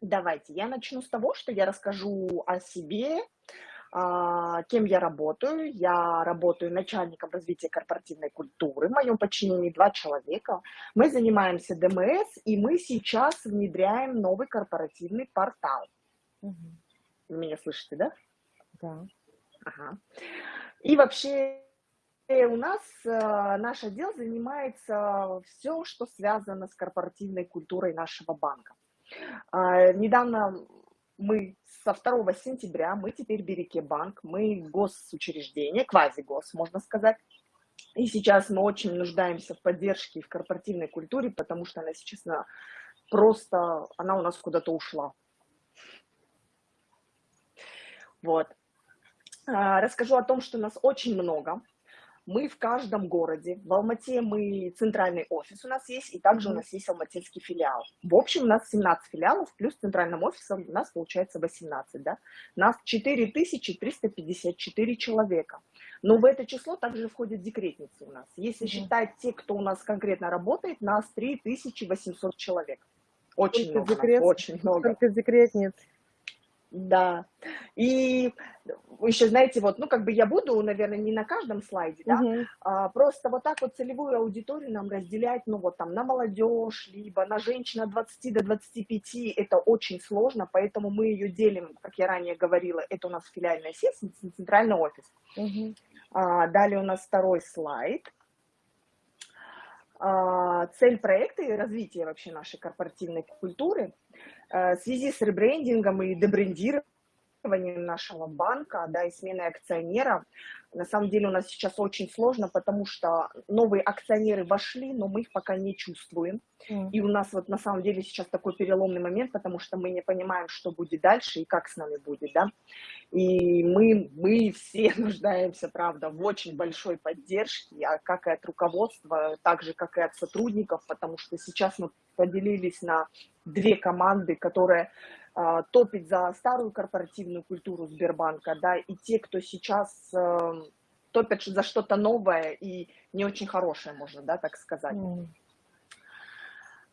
Давайте я начну с того, что я расскажу о себе, а, кем я работаю. Я работаю начальником развития корпоративной культуры. В моем подчинении два человека. Мы занимаемся ДМС, и мы сейчас внедряем новый корпоративный портал. Вы меня слышите, да? Да. Ага. И вообще э, у нас э, наш отдел занимается все, что связано с корпоративной культурой нашего банка. А, Недавно мы со 2 сентября, мы теперь Береке банк, мы госучреждение, квази-гос, можно сказать. И сейчас мы очень нуждаемся в поддержке в корпоративной культуре, потому что она сейчас на- просто, она у нас куда-то ушла. Вот. А, Расскажу о том, что нас очень много. Мы в каждом городе. В Алмате мы центральный офис у нас есть, и также у нас есть алматинский филиал. В общем, у нас 17 филиалов, плюс центральным офисом у нас получается 18, да. Нас 4354 человека. Но в это число также входят декретницы у нас. Если считать те, кто у нас конкретно работает, нас 3800 человек. Очень много, декрет, очень много. только декретниц. Да. И еще, знаете, вот, ну, как бы я буду, наверное, не на каждом слайде, да, Мгм. а, просто вот так вот целевую аудиторию нам разделять, ну, вот там на молодежь, либо на женщин от 20 до 25, это очень сложно, поэтому мы ее делим, как я ранее говорила, это у нас филиальная сеть, центральный офис. Мгм. А, Далее у нас второй слайд. А, Цель проекта и развитие вообще нашей корпоративной культуры в связи с ребрендингом и дебрендированием нашего банка, да, и сменой акционера, на самом деле у нас сейчас очень сложно, потому что новые акционеры вошли, но мы их пока не чувствуем. М. И у нас вот на самом деле сейчас такой переломный момент, потому что мы не понимаем, что будет дальше и как с нами будет, да. И мы, мы все нуждаемся, правда, в очень большой поддержке, а как и от руководства, так же, как и от сотрудников, потому что сейчас мы поделились на две команды, которые а, топят за старую корпоративную культуру Сбербанка, да, и те, кто сейчас э, топят за что-то новое и не очень хорошее, можно, да, так сказать.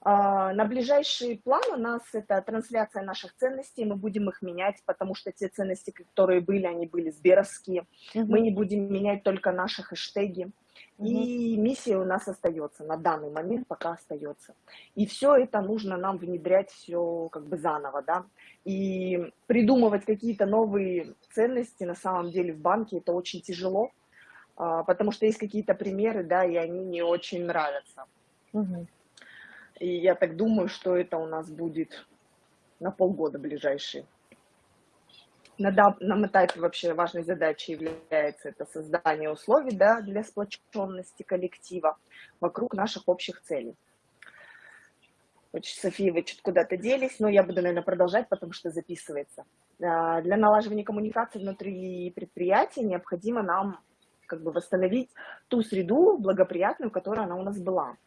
А, На ближайший план у нас это трансляция наших ценностей, мы будем их менять, потому что те ценности, которые были, они были сберовские. Мы Мгм. не будем менять только наши хэштеги. Мгм. И миссия у нас остается, на данный момент пока остается. И все это нужно нам внедрять все как бы заново, да. И придумывать какие-то новые ценности на самом деле в банке это очень тяжело, потому что есть какие-то примеры, да, и они не очень нравятся. Мгм. И я так думаю, что это у нас будет на полгода ближайшие. На данном этапе вообще важной задачей является это создание условий да, для сплоченности коллектива вокруг наших общих целей. София, вы что-то куда-то делись, но я буду, наверное, продолжать, потому что записывается. А, Для налаживания коммуникации внутри предприятия необходимо нам как бы восстановить ту среду благоприятную, которая она у нас была.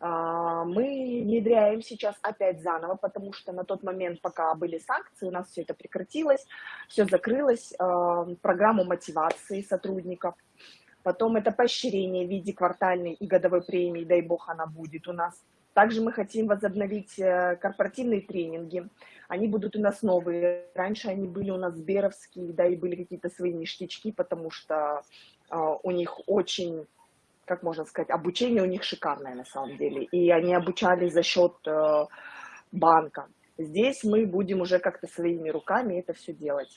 А, Мы внедряем сейчас опять заново, потому что на тот момент, пока были санкции, у нас все это прекратилось, все закрылось, а, программу мотивации сотрудников, потом это поощрение в виде квартальной и годовой премии, дай бог она будет у нас. Также мы хотим возобновить э, корпоративные тренинги. Они будут у нас новые. Раньше они были у нас сберовские, да, и были какие-то свои ништячки, потому что у них очень как можно сказать, обучение у них шикарное на самом деле. И они обучали за счет э, банка. Здесь мы будем уже как-то своими руками это все делать.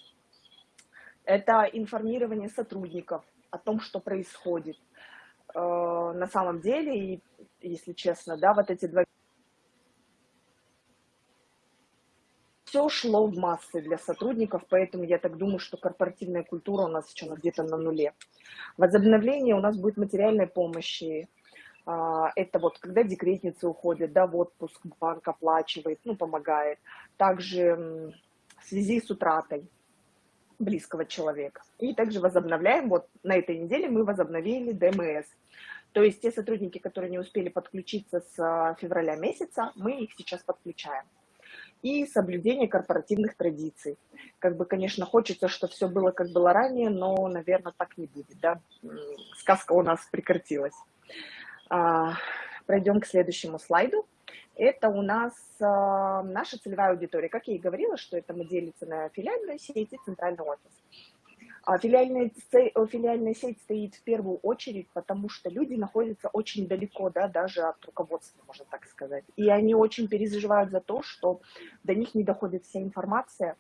Это информирование сотрудников о том, что происходит. Э, на самом деле, и, если честно, да, вот эти два все шло в массы для сотрудников, поэтому я так думаю, что корпоративная культура у нас сейчас где-то на нуле. Возобновление у нас будет материальной помощи. А, Это вот когда декретницы уходят, да, в отпуск банк оплачивает, ну, помогает. Также в связи с утратой близкого человека. И также возобновляем, вот на этой неделе мы возобновили ДМС. То есть те сотрудники, которые не успели подключиться с а, февраля месяца, мы их сейчас подключаем и соблюдение корпоративных традиций. Как бы, конечно, хочется, чтобы все было, как было ранее, но, наверное, так не будет, да. Сказка у нас прекратилась. А, Пройдем к следующему слайду. Это у нас а, наша целевая аудитория. Как я и говорила, что это мы делится на филиальную сеть и центральный офис. Филиальная, филиальная сеть стоит в первую очередь, потому что люди находятся очень далеко, да, даже от руководства, можно так сказать. И они очень переживают за то, что до них не доходит вся информация,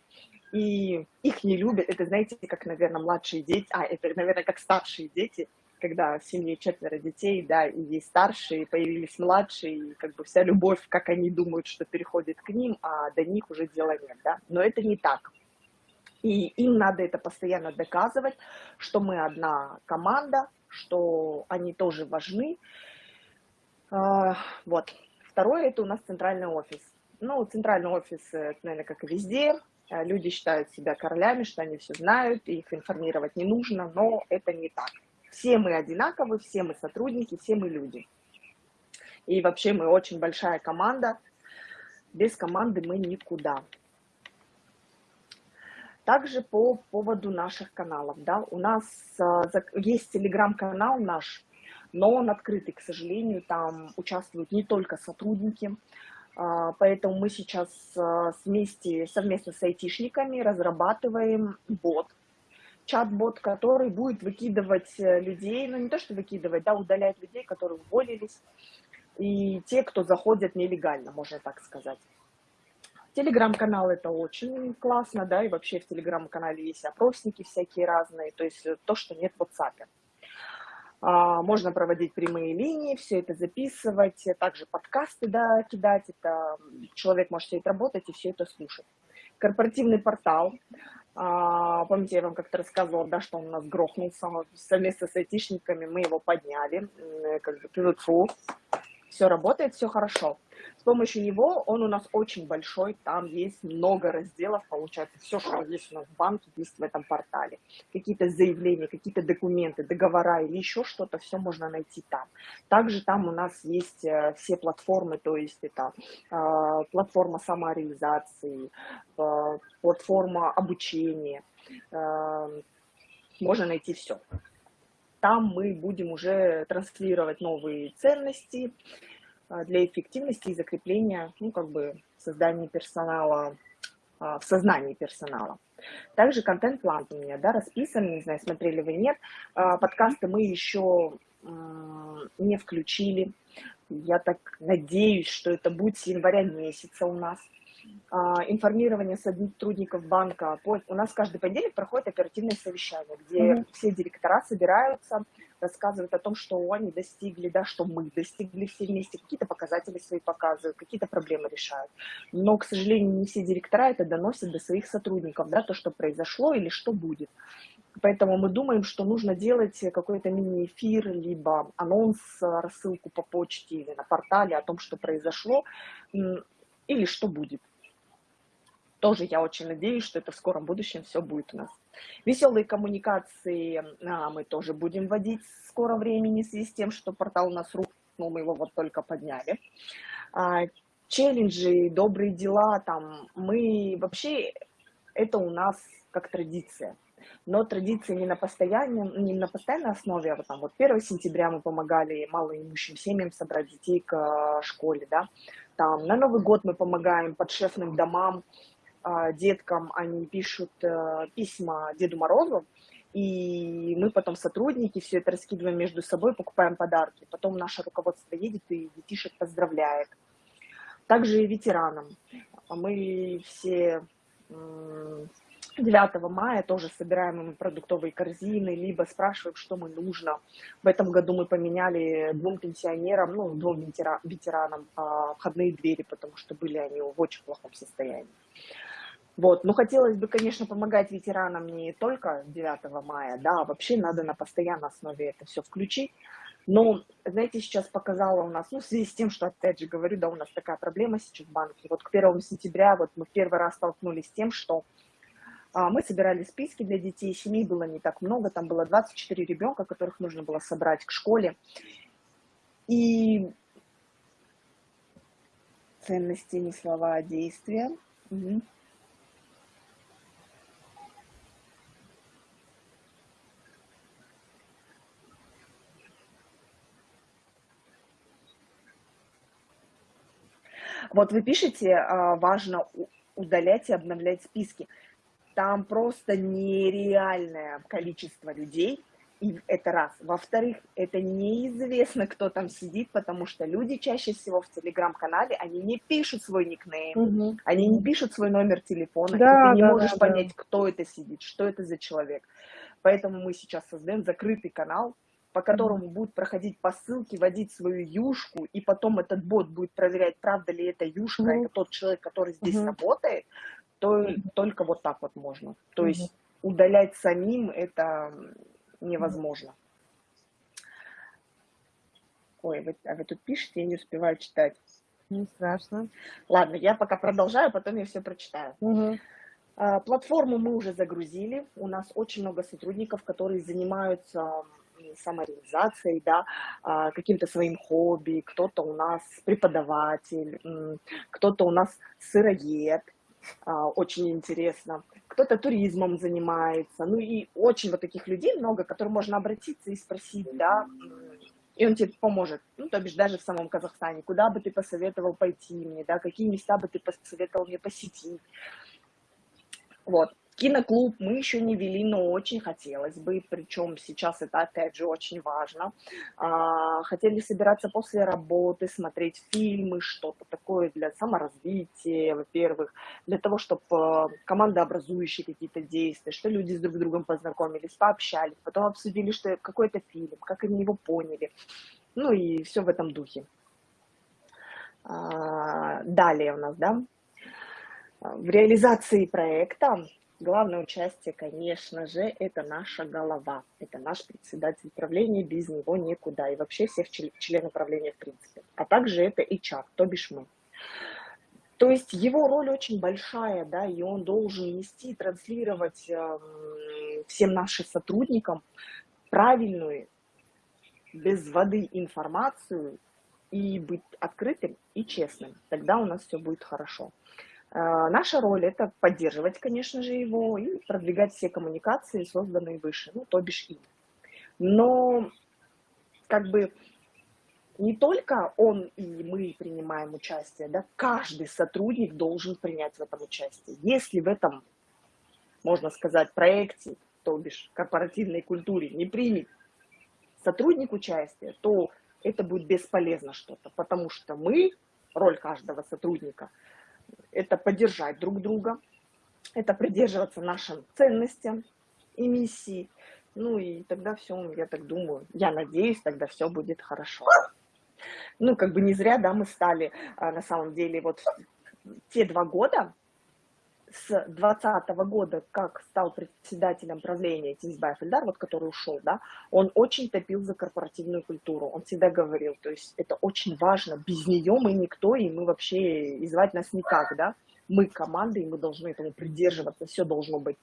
и их не любят. Это, знаете, как, наверное, младшие дети, а, это, наверное, как старшие дети, когда в семье четверо детей, да, и есть старшие, появились младшие, и как бы вся любовь, как они думают, что переходит к ним, а до них уже дела нет, да. Но это не так. И им надо это постоянно доказывать, что мы одна команда, что они тоже важны. А, вот. Второе, это у нас центральный офис. Ну, центральный офис, наверное, как и везде. А, люди считают себя королями, что они все знают, их информировать не нужно, но это не так. Все мы одинаковы, все мы сотрудники, все мы люди. И вообще мы очень большая команда. Без команды мы никуда. Также по поводу наших каналов, да, у нас а, есть телеграм-канал наш, но он открытый, к сожалению, там участвуют не только сотрудники, а, поэтому мы сейчас а, вместе, совместно с айтишниками разрабатываем бот, чат-бот, который будет выкидывать э, людей, ну не то что выкидывать, да, удалять людей, которые уволились, и те, кто заходят нелегально, можно так сказать. Телеграм-канал это очень классно, да, и вообще в телеграм-канале есть опросники всякие разные, то есть то, что нет в WhatsApp. А, можно проводить прямые линии, все это записывать, также подкасты, да, кидать, это человек может сидеть работать и все это слушать. Корпоративный портал, а, помните, я вам как-то рассказывала, да, что он у нас грохнулся совместно с айтишниками, мы его подняли, как бы, все работает, все хорошо. Помощью него он у нас очень большой, там есть много разделов, получается, все, что есть у нас в банке, есть в этом портале. Какие-то заявления, какие-то документы, договора или еще что-то, все можно найти там. Также там у нас есть э, все платформы, то есть это э, платформа самореализации, э, платформа обучения, э, можно найти все. Там мы будем уже транслировать новые ценности, для эффективности и закрепления, ну, как бы, создания персонала, а, в сознании персонала. Также контент-план у меня, да, расписан, не знаю, смотрели вы, нет. А, подкасты мы еще не включили. Я так надеюсь, что это будет с января месяца у нас. А, информирование сотрудников банка. У нас каждый понедельник проходит оперативное совещание, где mm -hmm. все директора собираются, рассказывают о том, что они достигли, да, что мы достигли все вместе, какие-то показатели свои показывают, какие-то проблемы решают. Но, к сожалению, не все директора это доносят до своих сотрудников, да, то, что произошло или что будет. Поэтому мы думаем, что нужно делать какой-то мини-эфир, либо анонс, рассылку по почте или на портале о том, что произошло или что будет тоже я очень надеюсь, что это в скором будущем все будет у нас. Веселые коммуникации а, мы тоже будем вводить в скором времени в связи с тем, что портал у нас рухнул, мы его вот только подняли. А, челленджи, добрые дела, там, мы вообще, это у нас как традиция. Но традиция не на, постоянной, не на постоянной основе, а вот там вот 1 сентября мы помогали малоимущим семьям собрать детей к а, школе, да, там на Новый год мы помогаем подшефным домам, деткам, они пишут э, письма Деду Морозу, и мы потом сотрудники все это раскидываем между собой, покупаем подарки. Потом наше руководство едет и детишек поздравляет. Также и ветеранам. Мы все 9 мая тоже собираем им продуктовые корзины, либо спрашиваем, что мы нужно. В этом году мы поменяли двум пенсионерам, ну, двум ветеранам а, входные двери, потому что были они в очень плохом состоянии. Вот. Ну, хотелось бы, конечно, помогать ветеранам не только 9 мая, да, а вообще надо на постоянной основе это все включить. Но, знаете, сейчас показала у нас, ну, в связи с тем, что, опять же, говорю, да, у нас такая проблема сейчас в банке. Вот к 1 сентября вот мы первый раз столкнулись с тем, что а, мы собирали списки для детей, семей было не так много, там было 24 ребенка, которых нужно было собрать к школе. И ценности не слова, а действия. Угу. Вот вы пишете, а, важно удалять и обновлять списки. Там просто нереальное количество людей, и это раз. Во-вторых, это неизвестно, кто там сидит, потому что люди чаще всего в телеграм-канале, они не пишут свой никнейм, угу. они не пишут свой номер телефона, да, и ты не да, можешь да, понять, да. кто это сидит, что это за человек. Поэтому мы сейчас создаем закрытый канал, по которому будут проходить по ссылке, вводить свою юшку, и потом этот бот будет проверять, правда ли это юшка, mm это тот человек, который здесь mm работает, то только вот так вот можно. То mm есть удалять самим это невозможно. Ой, вы, а вы тут пишете, я не успеваю читать. Не страшно. Ладно, я пока продолжаю, потом я все прочитаю. Угу. Платформу мы уже загрузили. У нас очень много сотрудников, которые занимаются самореализацией, да, а, каким-то своим хобби. Кто-то у нас преподаватель, кто-то у нас сыроед, а, очень интересно. Кто-то туризмом занимается. Ну и очень вот таких людей много, к которым можно обратиться и спросить, да, и он тебе поможет. Ну, то бишь даже в самом Казахстане. Куда бы ты посоветовал пойти мне, да, какие места бы ты посоветовал мне посетить. Вот. Киноклуб мы еще не вели, но очень хотелось бы, причем сейчас это опять же очень важно. А, хотели собираться после работы, смотреть фильмы, что-то такое для саморазвития, во-первых, для того, чтобы э, командообразующие какие-то действия, что люди с друг другом познакомились, пообщались, потом обсудили, что какой-то фильм, как они его поняли, ну и все в этом духе. А, далее у нас, да, в реализации проекта Главное участие, конечно же, это наша голова, это наш председатель правления, без него никуда, и вообще всех членов правления в принципе. А также это HR, то бишь мы. То есть его роль очень большая, да, и он должен нести, транслировать э, всем нашим сотрудникам правильную, без воды информацию и быть открытым и честным. Тогда у нас все будет хорошо. А, наша роль – это поддерживать, конечно же, его и продвигать все коммуникации, созданные выше, ну, то бишь им. Но как бы не только он и мы принимаем участие, да, каждый сотрудник должен принять в этом участие. Если в этом, можно сказать, проекте, то бишь корпоративной культуре не примет сотрудник участие, то это будет бесполезно что-то, потому что мы, роль каждого сотрудника – это поддержать друг друга, это придерживаться нашим ценностям и миссии. Ну и тогда все, я так думаю, я надеюсь, тогда все будет хорошо. Ну, как бы не зря, да, мы стали, а, на самом деле, вот те два года, с 2020 года, как стал председателем правления Тинсбаев Эльдар, вот который ушел, да, он очень топил за корпоративную культуру. Он всегда говорил, то есть это очень важно, без нее мы никто, и мы вообще, и звать нас никак, да. Мы команда, и мы должны этому придерживаться, все должно быть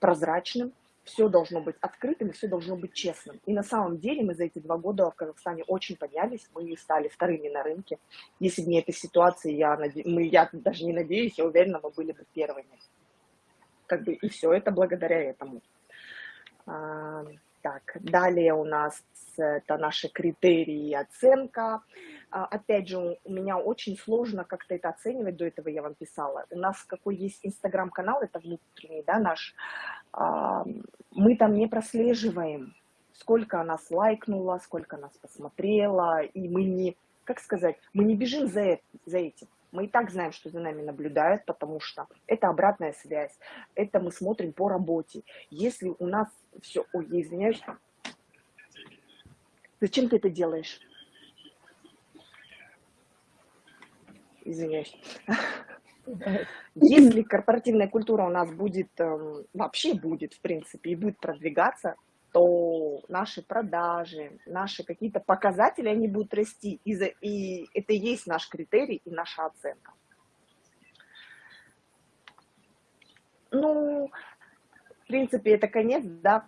прозрачным, все должно быть открытым, все должно быть честным. И на самом деле мы за эти два года в Казахстане очень поднялись, мы стали вторыми на рынке. Если бы не эта ситуация, я, наде... мы, я даже не надеюсь, я уверена, мы были бы первыми. Как бы и все это благодаря этому. А, так, далее у нас это наши критерии и оценка. А, опять же, у меня очень сложно как-то это оценивать, до этого я вам писала. У нас какой есть инстаграм-канал, это внутренний, да, наш. А, мы там не прослеживаем, сколько нас лайкнула, сколько нас посмотрела, и мы не, как сказать, мы не бежим за, за этим. Мы и так знаем, что за нами наблюдают, потому что это обратная связь, это мы смотрим по работе. Если у нас все... Ой, извиняюсь. Зачем ты это делаешь? Извиняюсь. Если корпоративная культура у нас будет, эм, вообще будет, в принципе, и будет продвигаться, то наши продажи, наши какие-то показатели, они будут расти. И, за, и это и есть наш критерий и наша оценка. Ну, в принципе, это конец, да.